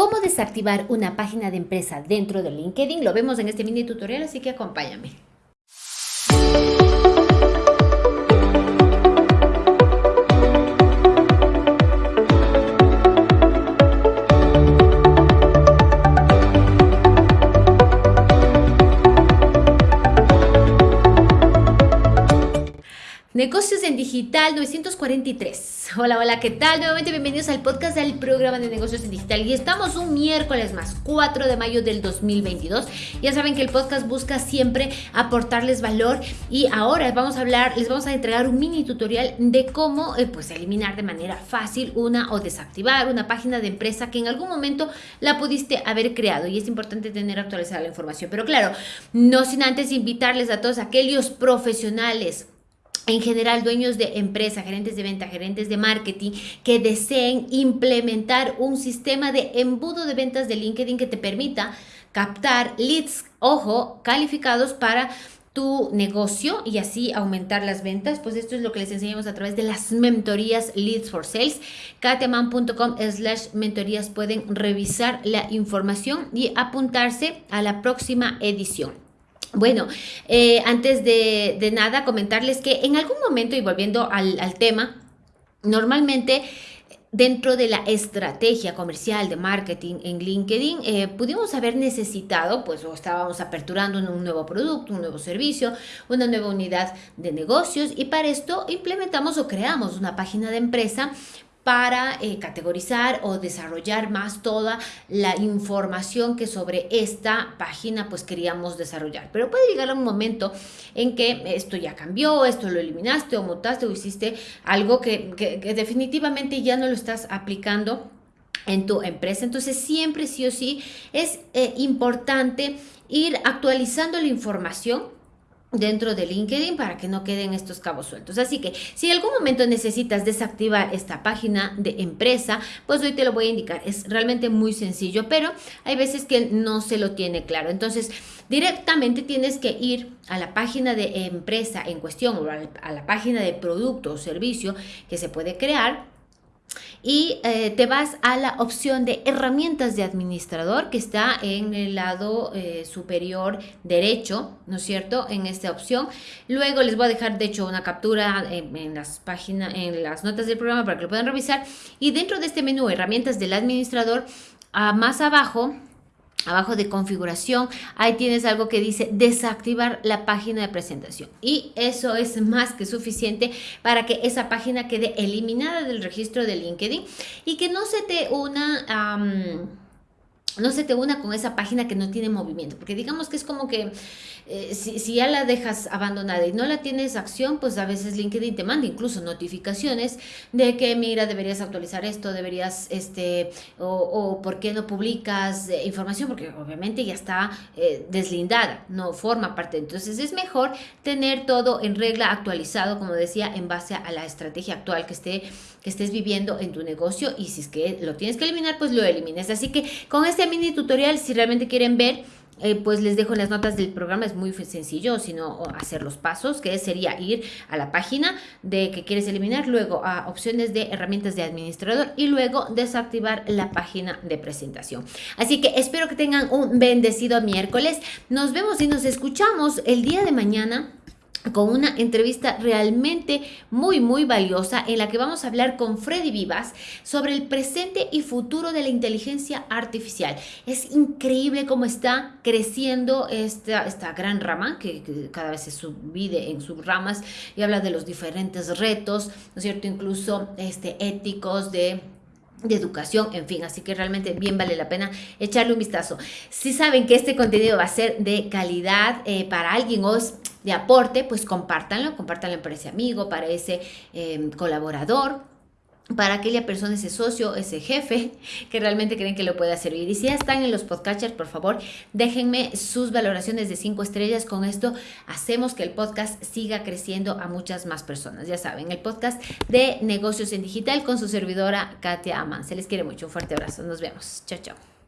cómo desactivar una página de empresa dentro de LinkedIn. Lo vemos en este mini tutorial, así que acompáñame. Negocios en Digital 943. Hola, hola, ¿qué tal? Nuevamente bienvenidos al podcast del programa de negocios en digital. Y estamos un miércoles más, 4 de mayo del 2022. Ya saben que el podcast busca siempre aportarles valor y ahora vamos a hablar, les vamos a entregar un mini tutorial de cómo eh, pues eliminar de manera fácil una o desactivar una página de empresa que en algún momento la pudiste haber creado y es importante tener actualizada la información. Pero claro, no sin antes invitarles a todos aquellos profesionales en general dueños de empresa, gerentes de venta, gerentes de marketing, que deseen implementar un sistema de embudo de ventas de LinkedIn que te permita captar leads, ojo, calificados para tu negocio y así aumentar las ventas, pues esto es lo que les enseñamos a través de las mentorías Leads for Sales. kateman.com slash mentorías pueden revisar la información y apuntarse a la próxima edición. Bueno, eh, antes de, nada, comentarles que en algún momento, y volviendo al, tema, normalmente dentro de la estrategia comercial de marketing en LinkedIn, eh, pudimos haber necesitado, pues, o estábamos aperturando un nuevo producto, un nuevo servicio, una nueva unidad de negocios, y para esto implementamos o creamos una página de empresa para eh, categorizar o desarrollar más toda la información que sobre esta página pues queríamos desarrollar. Pero puede llegar un momento en que esto ya cambió, esto lo eliminaste o mutaste o hiciste algo que, definitivamente ya no lo estás aplicando en tu empresa. Entonces siempre sí o sí es eh, importante ir actualizando la información dentro de LinkedIn para que no queden estos cabos sueltos. Así que si en algún momento necesitas desactivar esta página de empresa, pues hoy te lo voy a indicar. Es realmente muy sencillo, pero hay veces que no se lo tiene claro. Entonces, directamente tienes que ir a la página de empresa en cuestión o a la página de producto o servicio que se puede crear y eh, te vas a la opción de herramientas de administrador que está en el lado eh, superior derecho, ¿no es cierto? En esta opción. Luego les voy a dejar de hecho una captura en, las páginas, en las notas del programa para que lo puedan revisar. Y dentro de este menú herramientas del administrador, a más abajo Abajo de configuración, ahí tienes algo que dice desactivar la página de presentación. Y eso es más que suficiente para que esa página quede eliminada del registro de LinkedIn y que no se te una... no se te una con esa página que no tiene movimiento, porque digamos que es como que eh, si, ya la dejas abandonada y no la tienes acción, pues a veces LinkedIn te manda incluso notificaciones de que, mira, deberías actualizar esto, deberías, este, o, o por qué no publicas eh, información, porque obviamente ya está eh, deslindada, no forma parte. Entonces es mejor tener todo en regla actualizado, como decía, en base a la estrategia actual que, esté, que estés viviendo en tu negocio y si es que lo tienes que eliminar, pues lo elimines. Así que con este mini tutorial, si realmente quieren ver, eh, pues les dejo en las notas del programa, es muy sencillo, sino hacer los pasos, que sería ir a la página de que quieres eliminar, luego a opciones de herramientas de administrador y luego desactivar la página de presentación. Así que espero que tengan un bendecido miércoles. Nos vemos y nos escuchamos el día de mañana con una entrevista realmente muy muy valiosa en la que vamos a hablar con Freddy Vivas sobre el presente y futuro de la inteligencia artificial. Es increíble cómo está creciendo esta, esta gran rama que, cada vez se subvide en subramas y habla de los diferentes retos, ¿no es cierto? Incluso este, éticos de de educación, en fin, así que realmente bien vale la pena echarle un vistazo. Si saben que este contenido va a ser de calidad eh, para alguien o de aporte, pues compártanlo, compártanlo para ese amigo, para ese em, colaborador, para aquella persona, ese socio, ese jefe que realmente creen que lo pueda servir. Y si ya están en los podcasters, por favor, déjenme sus valoraciones de cinco estrellas. Con esto hacemos que el podcast siga creciendo a muchas más personas. Ya saben, el podcast de negocios en digital con su servidora Katia Aman. Se les quiere mucho. Un fuerte abrazo. Nos vemos. Chao, chao.